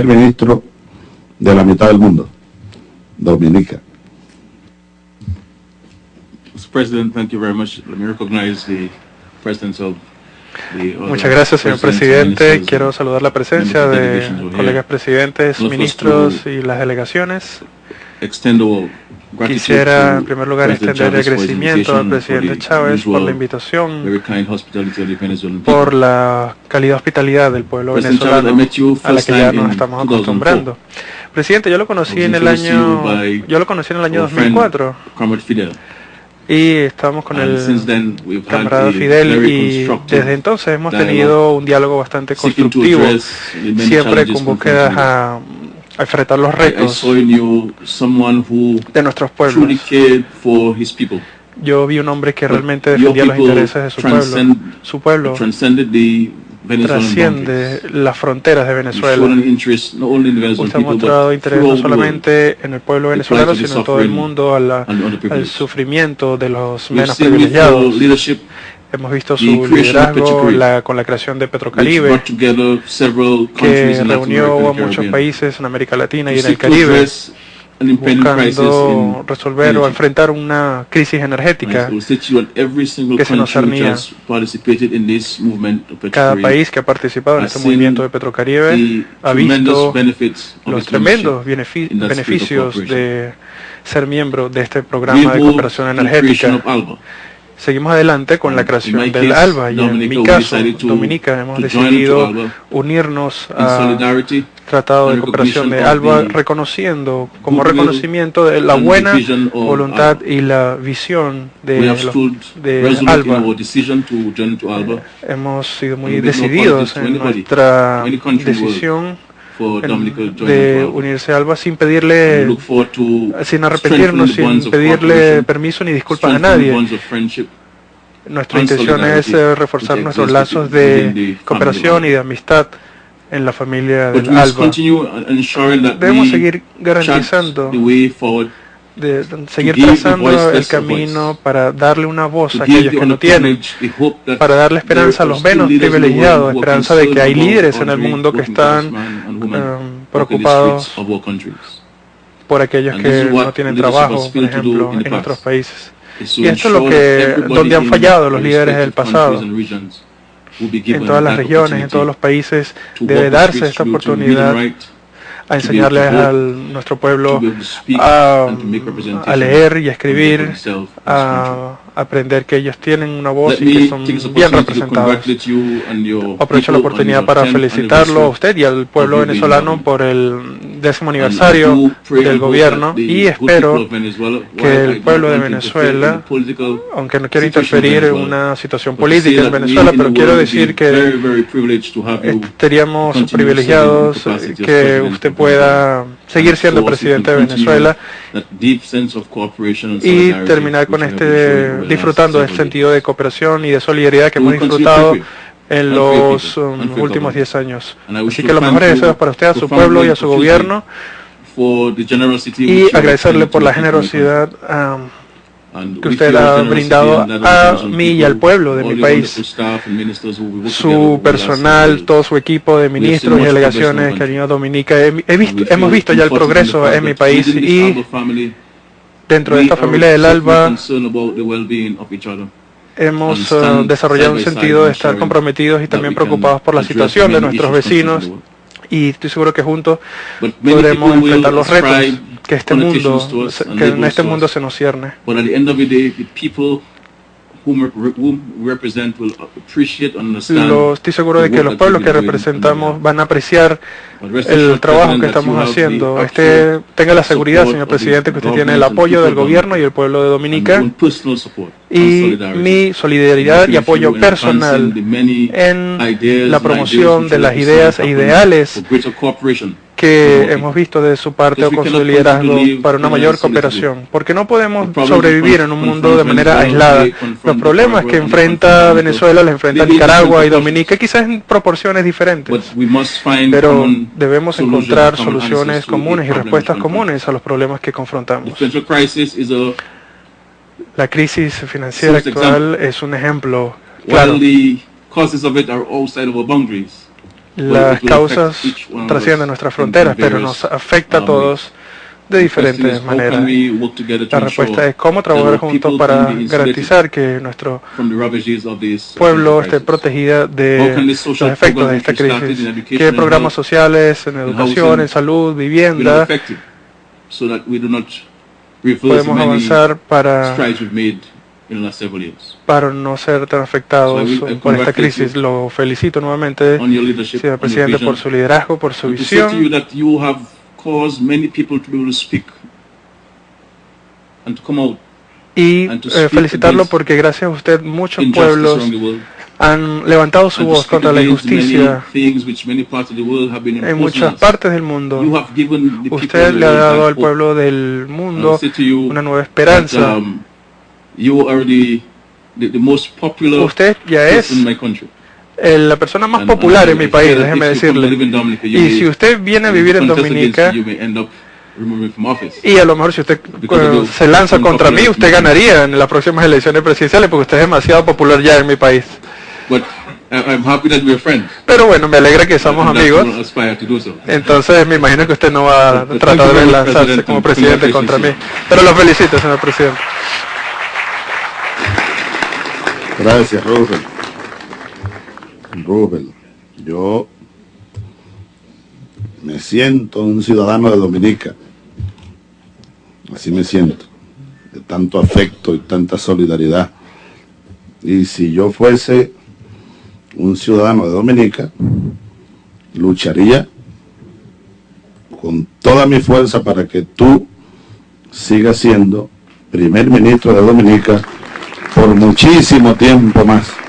primer ministro de la mitad del mundo, Dominica. Mr. President, thank you very much. Let me recognize the presence of Muchas gracias, señor presidente. Quiero saludar la presencia de colegas presidentes, ministros y las delegaciones. Quisiera, en primer lugar, extender el agradecimiento al presidente Chávez por la invitación, por la calidad hospitalidad del pueblo venezolano a la que ya nos estamos 2004. acostumbrando. Presidente, yo lo conocí en el año, yo lo conocí en el año our friend 2004 Comrade Fidel. y estamos con el camarada Fidel y desde entonces hemos tenido un diálogo bastante constructivo, siempre con búsquedas a, a enfrentar los retos de nuestros pueblos. cared for his people. Yo vi un hombre que realmente defendía los intereses de su pueblo. Su pueblo trasciende las fronteras de Venezuela. Usted ha mostrado interés no solamente en el pueblo venezolano, sino en todo el mundo, al sufrimiento de los menos privilegiados. Hemos visto su liderazgo la- con la creación de Petrocaribe, que reunió a muchos países en América Latina y en el Caribe, buscando resolver o enfrentar una crisis energética. Que se nos cernía. Cada país que ha participado en este movimiento de Petrocaribe ha visto los tremendos beneficios de ser miembro de este programa de cooperación energética. Seguimos adelante con la creación del ALBA y en mi caso, Dominica, hemos decidido unirnos in a solidarity Tratado de Cooperación de ALBA, reconociendo como reconocimiento de la buena voluntad y la visión de, de ALBA. Hemos sido muy decididos en nuestra decisión de unirse a ALBA sin pedirle, sin arrepentirnos, sin pedirle permiso ni disculpas a nadie. Nuestra intención es eh, reforzar nuestros lazos de cooperación y de amistad en la familia del ALBA. Debemos seguir garantizando, de, seguir trazando el camino para darle una voz a aquellos que no tienen, para darle esperanza a los menos privilegiados, esperanza de que hay líderes en el mundo que están um, preocupados por aquellos que no tienen trabajo, por ejemplo, en otros países. Y esto es lo que- donde han fallado los líderes del pasado. En todas las regiones, en todos los países, debe darse esta oportunidad a enseñarle vote, a nuestro pueblo a, a leer y a escribir, a aprender que ellos tienen una voz y que son bien representados. Aprovecho la oportunidad para 10th felicitarlo a usted y al pueblo venezolano por el décimo aniversario del gobierno y espero que el pueblo de Venezuela, aunque no quiero interferir en una situación política en Venezuela, pero quiero decir que you estaríamos privilegiados que usted pueda seguir siendo presidente de Venezuela y terminar con este disfrutando del several sentido de cooperación y de solidaridad que hemos disfrutado en los um, últimos government. 10 años. Así que los mejores deseos para usted, a su pueblo y a su gobierno y agradecerle por la generosidad um, que usted ha brindado a mí y al pueblo de mi país. su personal, todo su equipo de ministros y delegaciones que our han ido a Dominica. He- visto- hemos visto ya el progreso en mi país y dentro de esta familia del ALBA hemos uh, desarrollado un sentido de estar comprometidos y también preocupados por la situación de nuestros vecinos y estoy seguro que juntos podremos enfrentar los retos que este mundo, que en este mundo se nos cierne. Lo, estoy seguro de que los pueblos que representamos van a apreciar el trabajo que estamos haciendo. Este, tenga la seguridad, señor presidente, que usted tiene el apoyo del gobierno y el pueblo de Dominica. y mi solidaridad y apoyo personal en la promoción de las ideas e ideales que hemos visto de su parte o con su liderazgo para una mayor cooperación, porque no podemos sobrevivir en un mundo de manera aislada. Los problemas que enfrenta Venezuela los enfrenta Nicaragua y Dominica, quizás en proporciones diferentes. But we must find Pero debemos encontrar soluciones comunes y respuestas comunes a los problemas que confrontamos. La crisis financiera actual es un ejemplo claro. Las causas trascienden nuestras fronteras, pero nos afecta a um, todos de diferentes maneras. La respuesta es cómo trabajar juntos para garantizar que nuestro uh, pueblo esté protegida de los efectos de esta crisis. ¿Qué programas sociales en educación, en salud, vivienda podemos avanzar para, para no ser tan afectados por esta crisis? Lo felicito nuevamente, señor presidente, por su liderazgo, por su visión y eh, felicitarlo porque gracias a usted muchos pueblos han levantado su voz contra la injusticia en muchas partes del mundo. Usted le ha dado al pueblo del mundo una nueva esperanza. You are the, the, the most popular Usted ya es in my country. la persona más And- popular and en mi país, you- déjeme decirle. Dominica, Y may- si usted viene a vivir en Dominica, you, you may end up removing from office. y a lo mejor si usted the- se lanza contra mí, usted ganaría en las próximas elecciones presidenciales porque usted es demasiado popular ya en mi país. But I- I'm happy that we're friends. Pero bueno, me alegra que somos And amigos. so. Entonces me imagino que usted no va a tratar de lanzarse como presidente contra mí. Pero lo felicito, señor presidente. Gracias, Rubén. Rubén, yo me siento un ciudadano de Dominica. Así me siento. De tanto afecto y tanta solidaridad. Y si yo fuese un ciudadano de Dominica, lucharía con toda mi fuerza para que tú sigas siendo primer ministro de Dominica por muchísimo tiempo más.